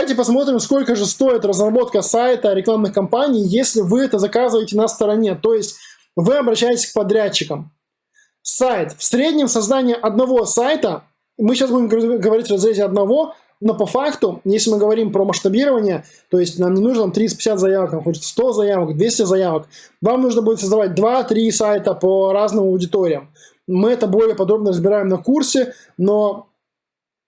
Давайте посмотрим, сколько же стоит разработка сайта рекламных кампаний, если вы это заказываете на стороне. То есть вы обращаетесь к подрядчикам. Сайт. В среднем создание одного сайта, мы сейчас будем говорить в разрезе одного, но по факту, если мы говорим про масштабирование, то есть нам не нужно 350 заявок, нам хочется 100 заявок, 200 заявок, вам нужно будет создавать 2-3 сайта по разным аудиториям. Мы это более подробно разбираем на курсе, но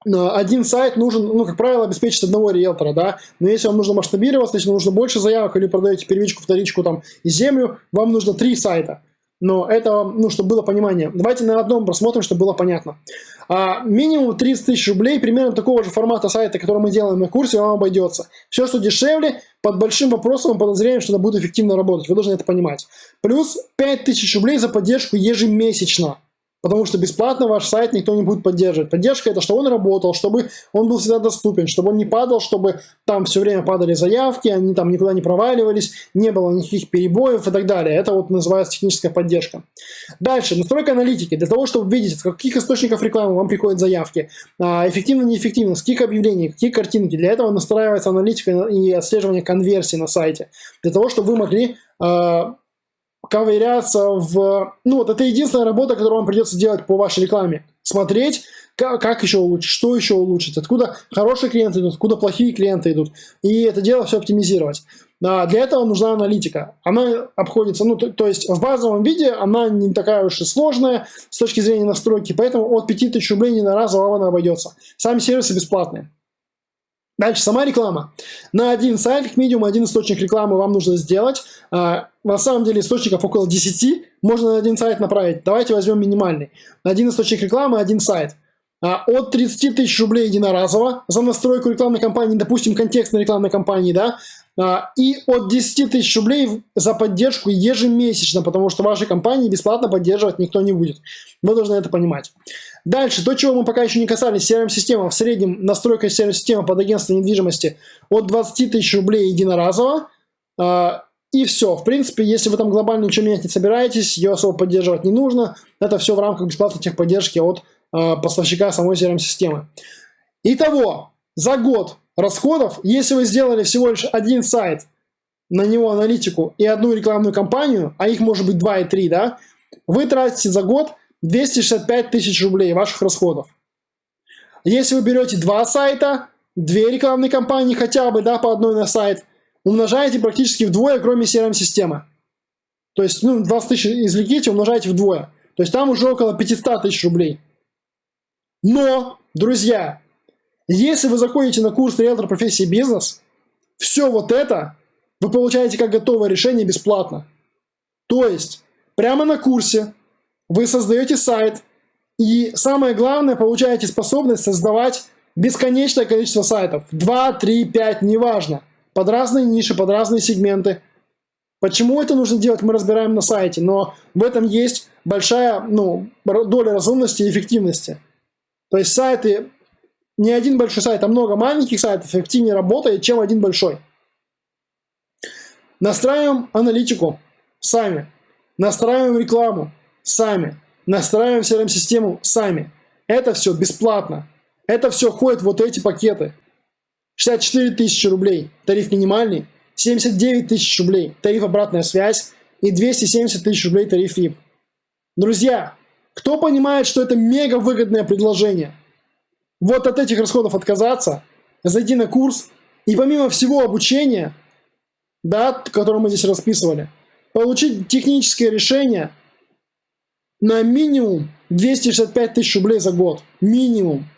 один сайт нужен, ну, как правило, обеспечить одного риэлтора, да, но если вам нужно масштабироваться, если нужно больше заявок или продаете первичку, вторичку там и землю, вам нужно три сайта. Но это, ну, чтобы было понимание. Давайте на одном просмотрим, чтобы было понятно. А, минимум 30 тысяч рублей, примерно такого же формата сайта, который мы делаем на курсе, вам обойдется. Все, что дешевле, под большим вопросом, подозрением, что это будет эффективно работать. Вы должны это понимать. Плюс 5 тысяч рублей за поддержку ежемесячно. Потому что бесплатно ваш сайт никто не будет поддерживать. Поддержка это, чтобы он работал, чтобы он был всегда доступен, чтобы он не падал, чтобы там все время падали заявки, они там никуда не проваливались, не было никаких перебоев и так далее. Это вот называется техническая поддержка. Дальше, настройка аналитики. Для того, чтобы видеть, с каких источников рекламы вам приходят заявки, а, эффективно, неэффективно, с каких объявлений, какие картинки. Для этого настраивается аналитика и отслеживание конверсии на сайте. Для того, чтобы вы могли а, ковыряться в... Ну, вот это единственная работа, которую вам придется делать по вашей рекламе. Смотреть, как, как еще улучшить, что еще улучшить, откуда хорошие клиенты идут, откуда плохие клиенты идут. И это дело все оптимизировать. А для этого нужна аналитика. Она обходится, ну, то, то есть в базовом виде она не такая уж и сложная с точки зрения настройки, поэтому от 5000 рублей не на раз вам она обойдется. Сами сервисы бесплатные. Дальше, сама реклама. На один сайт, как минимум, один источник рекламы вам нужно сделать. А, на самом деле источников около 10, можно на один сайт направить. Давайте возьмем минимальный. Один источник рекламы, один сайт. А, от 30 тысяч рублей единоразово за настройку рекламной кампании, допустим, контекстной рекламной кампании, да, и от 10 тысяч рублей за поддержку ежемесячно, потому что вашей компании бесплатно поддерживать никто не будет. Вы должны это понимать. Дальше, то, чего мы пока еще не касались, CRM-система. В среднем настройка CRM-системы под агентство недвижимости от 20 тысяч рублей единоразово. А, и все. В принципе, если вы там глобально ничего менять не собираетесь, ее особо поддерживать не нужно. Это все в рамках бесплатной техподдержки от э, поставщика самой CRM-системы. Итого, за год расходов, если вы сделали всего лишь один сайт, на него аналитику и одну рекламную кампанию, а их может быть 2 и 3, да, вы тратите за год 265 тысяч рублей ваших расходов. Если вы берете два сайта, две рекламные кампании хотя бы, да, по одной на сайт, умножаете практически вдвое, кроме CRM-системы. То есть, ну, 20 тысяч извлеките, умножаете вдвое. То есть там уже около 500 тысяч рублей. Но, друзья, если вы заходите на курс риэлтор профессии бизнес, все вот это вы получаете как готовое решение бесплатно. То есть, прямо на курсе вы создаете сайт, и самое главное, получаете способность создавать бесконечное количество сайтов. 2, 3, 5, неважно. Под разные ниши, под разные сегменты. Почему это нужно делать, мы разбираем на сайте, но в этом есть большая ну, доля разумности и эффективности. То есть сайты, не один большой сайт, а много маленьких сайтов эффективнее работает, чем один большой. Настраиваем аналитику сами, настраиваем рекламу, сами. Настраиваем CRM-систему сами. Это все бесплатно. Это все входит в вот эти пакеты. 64 тысячи рублей, тариф минимальный, 79 тысяч рублей, тариф обратная связь и 270 тысяч рублей тариф VIP. Друзья, кто понимает, что это мега выгодное предложение? Вот от этих расходов отказаться, зайти на курс и помимо всего обучения, да, которое мы здесь расписывали, получить техническое решение – на минимум 265 тысяч рублей за год. Минимум.